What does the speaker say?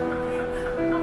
Oh, my God.